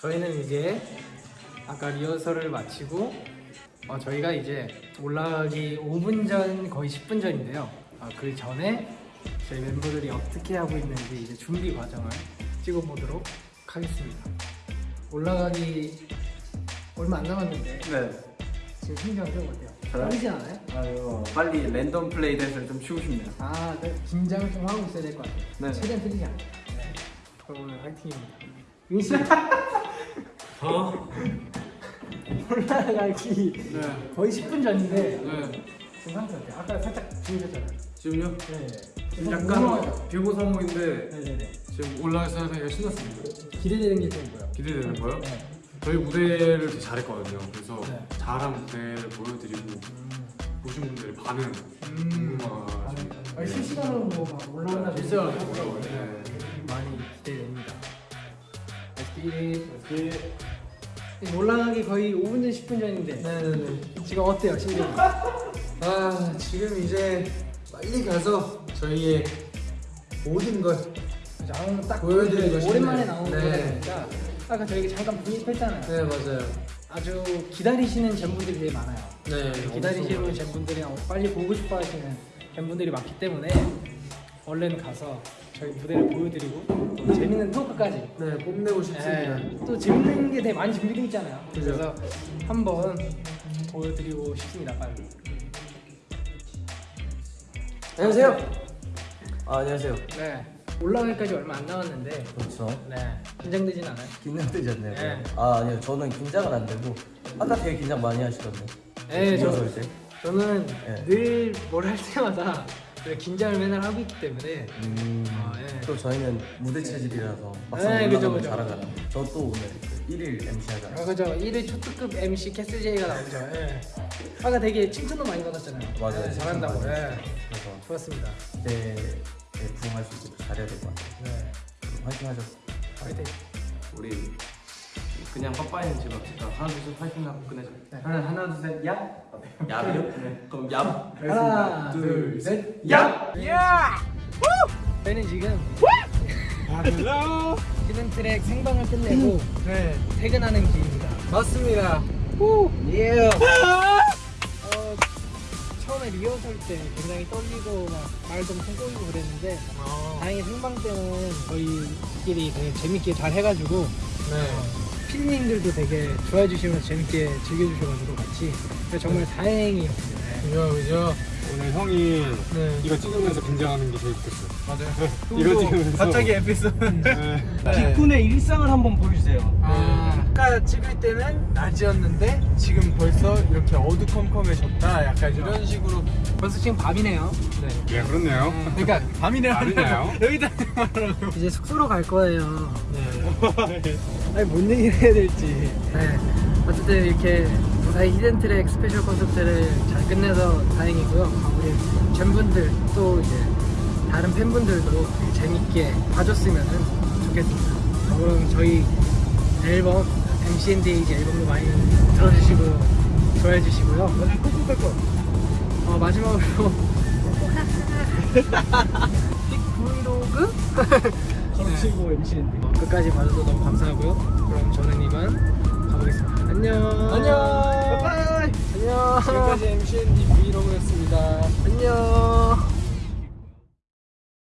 저희는 이제 아까 리허설을 마치고 어, 저희가 이제 올라가기 5분 전 거의 10분 전인데요. 아, 그 전에 저희 멤버들이 어떻게 하고 있는지 이제 준비 과정을 찍어보도록 하겠습니다. 올라가기 얼마 안 남았는데 네. 지금 심정 좀 어때요? 떨리지 않아요? 아유, 빨리 랜덤 플레이 대회를 좀 치고 싶네요. 아, 네. 긴장을 좀 하고 있어야 될 것 같아요. 네. 최대한 틀리지 않게. 네. 그럼 오늘 화이팅입니다. 윤 씨. 어? 올라가기 네. 거의 10분 전인데 네. 지금 상태 어때요? 아까 살짝 주무셨잖아요. 지금요? 네. 지금? 약간 비고사모인데 네네네. 지금 올라가서 하니까 신났습니다. 기대되는 게 좀 뭐요? 기대되는 거요? 네. 저희 무대를 되게 잘했거든요. 그래서 네. 잘한 무대를 보여드리고 보신 분들의 반응 음. 궁금하죠. 아니, 실시간으로 뭐막 올라오나 실시간으로 올라오네. 네. 많이 기대됩니다. SB 지금 올라가기 거의 5분 전 10분 전인데 네네네. 지금 어때요 심정이? 아 지금 이제 빨리 가서 저희의 모든 걸 오늘 딱 보여드리고 싶네요. 오랜만에 나오는 네. 거니까 아까 저희가 잠깐 브이앱했잖아요. 네 맞아요. 아주 기다리시는 젠분들이 되게 많아요. 네 기다리시는 젠분들이 빨리 보고 싶어 하시는 젠분들이 많기 때문에 얼른 가서 저희 무대를 보여드리고 또 재밌는 토크까지 네 뽐내고 싶습니다. 예, 또 재밌는 게 되게 많이 준비되어 있잖아요. 그죠. 그래서 한번 보여드리고 싶습니다. 빨리. 안녕하세요. 아, 안녕하세요. 네. 올라가기까지 얼마 안 남았는데 그렇죠. 네. 긴장되진 않아요? 긴장되셨네요. 네. 아 아니요 저는 긴장은 안 되고 아까 되게 긴장 많이 하시던데. 네, 저, 때. 저는 네. 늘 뭘 할 때마다 긴장을 맨날 하고 있기 때문에 음. 아, 예. 또 저희는 무대 체질이라서 막상 네, 그죠, 올라가면 그죠. 잘하잖아요. 저 또 오늘 1일 MC 아, 하잖아요. 그죠. 1회 초특급 MC 캐슬 제이가 나오죠. 예. 아까 되게 칭찬도 많이 받았잖아요. 맞아요. 네, 잘한다고. 칭찬 예. 그래서 좋았습니다. 그때에 부응할 수 있도록 잘해야 될 것 같아요. 네. 화이팅 하죠. 화이팅. 우리 그냥 빠빠이는 지금 합시다. 하나 둘셋 파이팅 하고 끝내자. 네. 하나 하나 둘셋 얍. 얍이요? 네. 그럼 얍. 하나, 둘, 둘, 셋. 얍. 저희는 지금 히든 트랙 생방을 끝내고 네 퇴근하는 길입니다. 맞습니다. 예. 어, 처음에 리허설 때 굉장히 떨리고 막 말도 엄청 꼬이고 그랬는데 다행히 생방 때는 저희끼리 되게 재밌게 잘 해가지고 네. 피디님들도 되게 좋아해 주시면서 재밌게 즐겨주셔가지고 같이 정말 다행히 그죠 그죠. 오늘 형이 네. 이거 찍으면서 긴장하는 게 제일 좋겠어요. 맞아요. 이거 찍으면서 갑자기 에피소드. 네. 빅군의 일상을 한번 보여주세요. 아, 아까 찍을 때는 낮이었는데 지금 벌써 이렇게 어두컴컴해졌다. 약간 이런 식으로. 벌써 지금 밤이네요. 네. 예, 그렇네요. 그러니까 밤이네 밤이네요. 여기다 말하고. 이제 숙소로 갈 거예요. 네. 아니 뭔 얘기를 해야 될지. 네. 어쨌든 이렇게 무사히 히든트랙 스페셜 콘서트를 잘 끝내서 다행이고요. 아, 우리 젬분들 또 이제 다른 팬분들도 재밌게 봐줬으면 좋겠습니다. 어, 그럼 저희 앨범 MCND 앨범도 많이 들어주시고 좋아해 주시고요. 어, 마지막으로 빅브이로그 걸치고 MC인데. 어, 끝까지 봐줘서 너무 감사하고요. 그럼 저는 이만 가보겠습니다. 안녕. 안녕. 바이바이. 안녕. 지금까지 MCND 브이로그였습니다. 안녕.